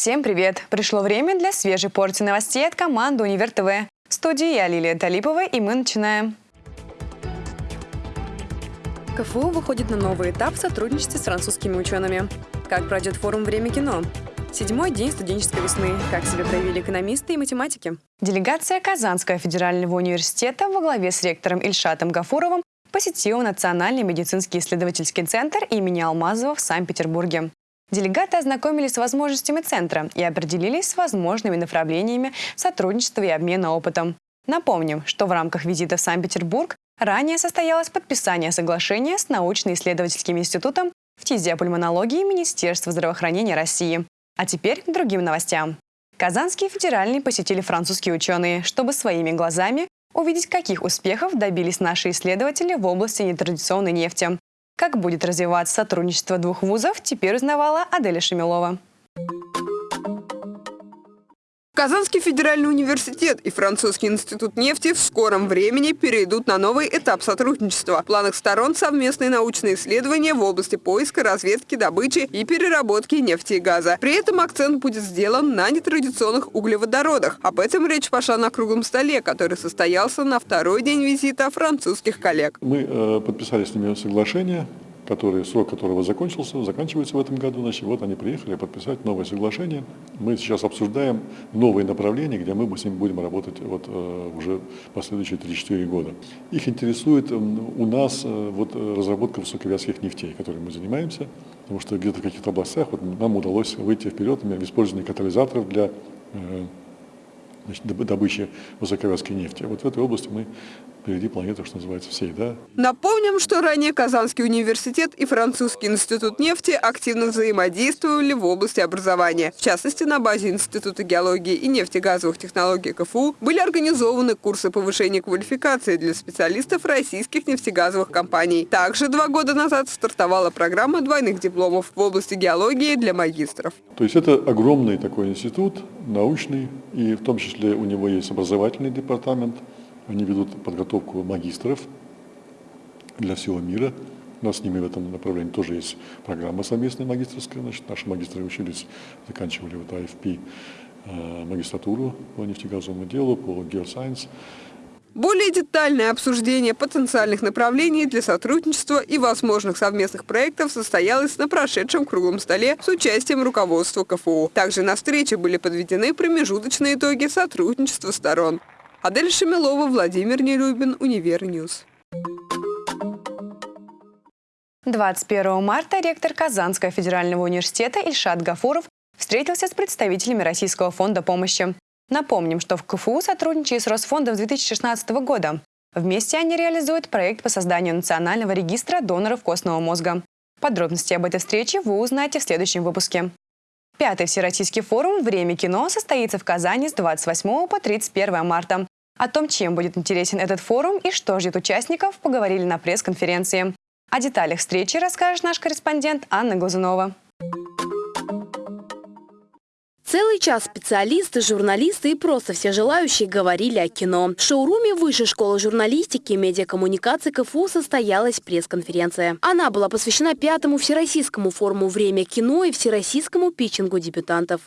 Всем привет! Пришло время для свежей порции новостей от команды «Универ ТВ». В студии я Лилия Талипова, и мы начинаем. КФУ выходит на новый этап в сотрудничестве с французскими учеными. Как пройдет форум «Время кино»? Седьмой день студенческой весны. Как себя проявили экономисты и математики? Делегация Казанского федерального университета во главе с ректором Ильшатом Гафуровым посетила Национальный медицинский исследовательский центр имени Алмазова в Санкт-Петербурге. Делегаты ознакомились с возможностями центра и определились с возможными направлениями сотрудничества и обмена опытом. Напомним, что в рамках визита в Санкт-Петербург ранее состоялось подписание соглашения с научно-исследовательским институтом фтизиопульмонологии Министерства здравоохранения России. А теперь к другим новостям. Казанский федеральный посетили французские ученые, чтобы своими глазами увидеть, каких успехов добились наши исследователи в области нетрадиционной нефти. Как будет развиваться сотрудничество двух вузов, теперь узнавала Аделя Шемилова. Казанский федеральный университет и Французский институт нефти в скором времени перейдут на новый этап сотрудничества. В планах сторон совместные научные исследования в области поиска, разведки, добычи и переработки нефти и газа. При этом акцент будет сделан на нетрадиционных углеводородах. Об этом речь пошла на круглом столе, который состоялся на второй день визита французских коллег. Мы э, подписали с ними соглашение который, срок которого закончился, заканчивается в этом году. Значит, вот они приехали подписать новое соглашение. Мы сейчас обсуждаем новые направления, где мы с ними будем работать вот, э, уже последующие 3-4 года. Их интересует у нас э, вот, разработка высоковязких нефтей, которой мы занимаемся, потому что где-то в каких-то областях вот, нам удалось выйти вперед в использовании катализаторов для э, значит, добычи высоковязкой нефти. Вот в этой области мы впереди планеты, что называется, всей. Да? Напомним, что ранее Казанский университет и Французский институт нефти активно взаимодействовали в области образования. В частности, на базе Института геологии и нефтегазовых технологий КФУ были организованы курсы повышения квалификации для специалистов российских нефтегазовых компаний. Также два года назад стартовала программа двойных дипломов в области геологии для магистров. То есть это огромный такой институт, научный, и в том числе у него есть образовательный департамент – они ведут подготовку магистров для всего мира. У нас с ними в этом направлении тоже есть программа совместная магистрская. Значит, наши магистры учились, заканчивали вот AFP э, магистратуру по нефтегазовому делу, по геосайенс. Более детальное обсуждение потенциальных направлений для сотрудничества и возможных совместных проектов состоялось на прошедшем круглом столе с участием руководства КФУ. Также на встрече были подведены промежуточные итоги сотрудничества сторон. Адель Шамилова, Владимир Нелюбин, Univer News. 21 марта ректор Казанского федерального университета Ильшат Гафуров встретился с представителями Российского фонда помощи. Напомним, что в КФУ сотрудничает с Росфондом с 2016 года. Вместе они реализуют проект по созданию национального регистра доноров костного мозга. Подробности об этой встрече вы узнаете в следующем выпуске. Пятый Всероссийский форум «Время кино» состоится в Казани с 28 по 31 марта. О том, чем будет интересен этот форум и что ждет участников, поговорили на пресс-конференции. О деталях встречи расскажет наш корреспондент Анна Глазунова. Целый час специалисты, журналисты и просто все желающие говорили о кино. В шоуруме Высшей школы журналистики и медиакоммуникации КФУ состоялась пресс-конференция. Она была посвящена пятому Всероссийскому форуму «Время кино» и Всероссийскому питчингу дебютантов.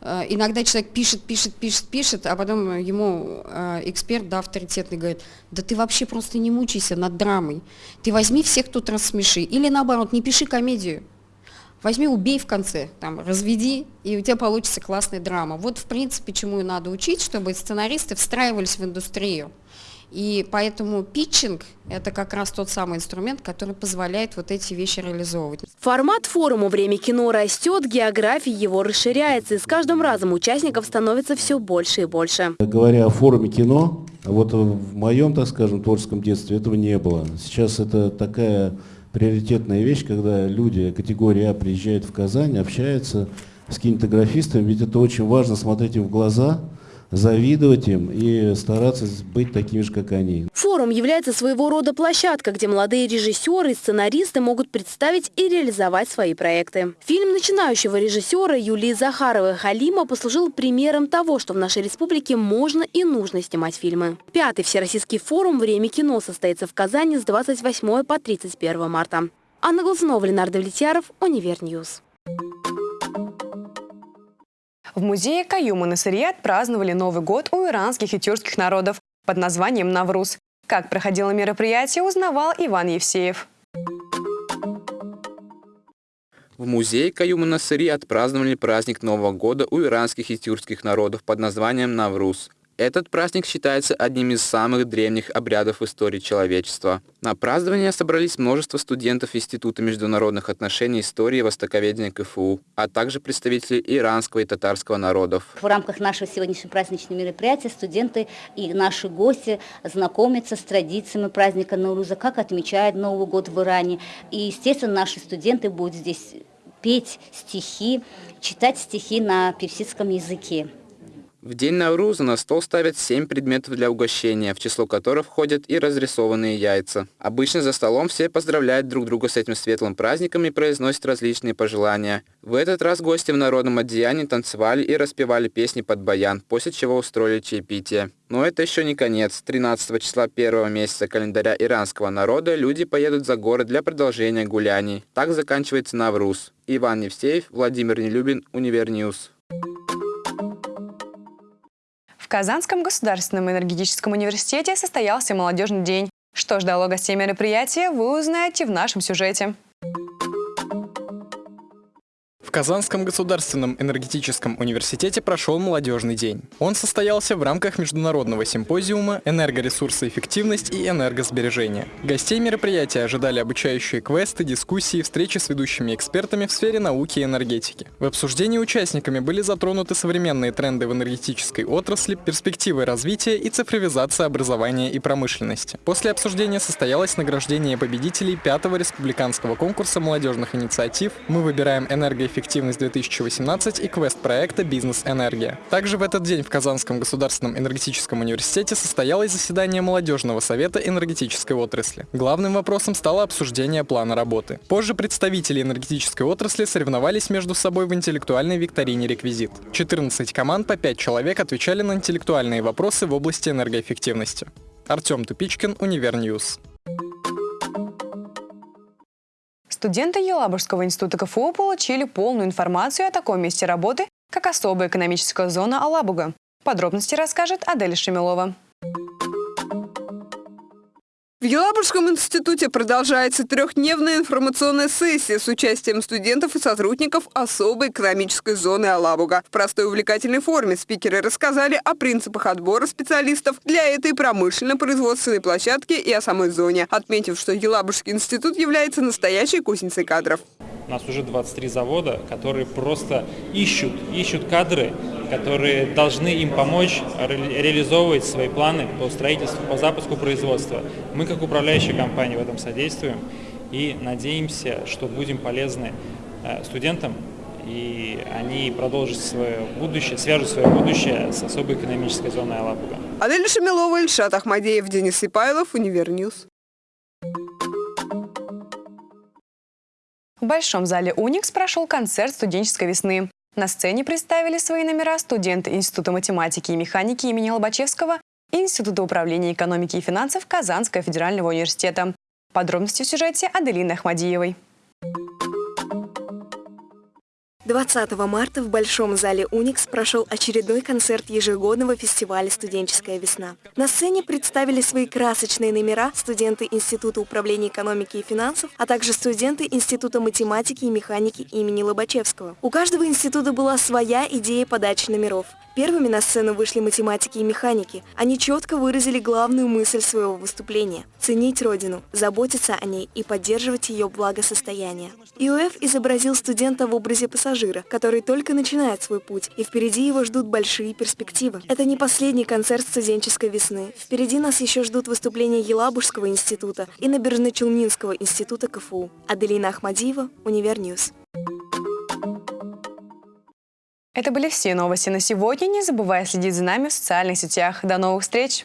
Э, иногда человек пишет, пишет, пишет, пишет, а потом ему э, эксперт, да, авторитетный, говорит, да ты вообще просто не мучайся над драмой. Ты возьми всех тут рассмеши. Или наоборот, не пиши комедию. Возьми, убей в конце, там, разведи, и у тебя получится классная драма. Вот, в принципе, чему и надо учить, чтобы сценаристы встраивались в индустрию. И поэтому питчинг – это как раз тот самый инструмент, который позволяет вот эти вещи реализовывать. Формат форума «Время кино» растет, география его расширяется, и с каждым разом участников становится все больше и больше. Говоря о форуме кино, вот в моем, так скажем, творческом детстве этого не было. Сейчас это такая приоритетная вещь, когда люди категории А приезжают в Казань, общаются с кинематографистами, ведь это очень важно смотреть им в глаза, завидовать им и стараться быть такими же, как они. Форум является своего рода площадкой, где молодые режиссеры и сценаристы могут представить и реализовать свои проекты. Фильм начинающего режиссера Юлии Захаровой «Халима» послужил примером того, что в нашей республике можно и нужно снимать фильмы. Пятый Всероссийский форум «Время кино» состоится в Казани с 28 по 31 марта. Анна Глазунова, Ленар Давлетьяров, Univer News. В музее Каюма Насыри отпраздновали Новый год у иранских и тюркских народов под названием «Навруз». Как проходило мероприятие, узнавал Иван Евсеев. В музее Каюма Насыри отпраздновали праздник Нового года у иранских и тюркских народов под названием Навруз. Этот праздник считается одним из самых древних обрядов в истории человечества. На празднование собрались множество студентов Института международных отношений истории и востоковедения КФУ, а также представители иранского и татарского народов. В рамках нашего сегодняшнего праздничного мероприятия студенты и наши гости знакомятся с традициями праздника Науруза, как отмечают Новый год в Иране. И, естественно, наши студенты будут здесь петь стихи, читать стихи на персидском языке. В день Науруза на стол ставят семь предметов для угощения, в число которых входят и разрисованные яйца. Обычно за столом все поздравляют друг друга с этим светлым праздником и произносят различные пожелания. В этот раз гости в народном одеянии танцевали и распевали песни под баян, после чего устроили чаепитие. Но это еще не конец. 13 числа первого месяца календаря иранского народа люди поедут за город для продолжения гуляний. Так заканчивается Навруз. Иван Евсеев, Владимир Нелюбин, Univer News. В Казанском государственном энергетическом университете состоялся молодежный день. Что ждало гостей мероприятия, вы узнаете в нашем сюжете. Казанском государственном энергетическом университете прошел молодежный день. Он состоялся в рамках международного симпозиума «Энергоресурсоэффективность и энергосбережение». Гостей мероприятия ожидали обучающие квесты, дискуссии, встречи с ведущими экспертами в сфере науки и энергетики. В обсуждении участниками были затронуты современные тренды в энергетической отрасли, перспективы развития и цифровизация образования и промышленности. После обсуждения состоялось награждение победителей пятого республиканского конкурса молодежных инициатив «Мы выбираем энергоэффективность эффективность 2018 и квест-проекта «Бизнес-энергия». Также в этот день в Казанском государственном энергетическом университете состоялось заседание Молодежного совета энергетической отрасли. Главным вопросом стало обсуждение плана работы. Позже представители энергетической отрасли соревновались между собой в интеллектуальной викторине «Реквизит». 14 команд по 5 человек отвечали на интеллектуальные вопросы в области энергоэффективности. Артем Тупичкин, Univer News. Студенты Елабужского института КФУ получили полную информацию о таком месте работы, как особая экономическая зона Алабуга. Подробности расскажет Адель Шамилова. В Елабужском институте продолжается трехдневная информационная сессия с участием студентов и сотрудников особой экономической зоны Алабуга. В простой увлекательной форме спикеры рассказали о принципах отбора специалистов для этой промышленно-производственной площадки и о самой зоне, отметив, что Елабужский институт является настоящей кузницей кадров. У нас уже 23 завода, которые просто ищут, ищут кадры, которые должны им помочь ре реализовывать свои планы по строительству, по запуску производства. Мы как управляющая компания в этом содействуем и надеемся, что будем полезны э, студентам, и они продолжат свое будущее, свяжут свое будущее с особой экономической зоной Алабуга. Адель Шамилова, Ильшат Ахмадеев, Денис Ипайлов, Univer News. В Большом зале «Уникс» прошел концерт студенческой весны. На сцене представили свои номера студенты Института математики и механики имени Лобачевского и Института управления экономики и финансов Казанского федерального университета. Подробности в сюжете Аделины Ахмадиевой. 20 марта в Большом зале «Уникс» прошел очередной концерт ежегодного фестиваля «Студенческая весна». На сцене представили свои красочные номера студенты Института управления экономики и финансов, а также студенты Института математики и механики имени Лобачевского. У каждого института была своя идея подачи номеров. Первыми на сцену вышли математики и механики. Они четко выразили главную мысль своего выступления – ценить Родину, заботиться о ней и поддерживать ее благосостояние. ИОФ изобразил студента в образе пассажира, который только начинает свой путь, и впереди его ждут большие перспективы. Это не последний концерт студенческой весны. Впереди нас еще ждут выступления Елабужского института и Набережно-Челнинского института КФУ. Аделина Ахмадиева, Univer News. Это были все новости на сегодня. Не забывай следить за нами в социальных сетях. До новых встреч!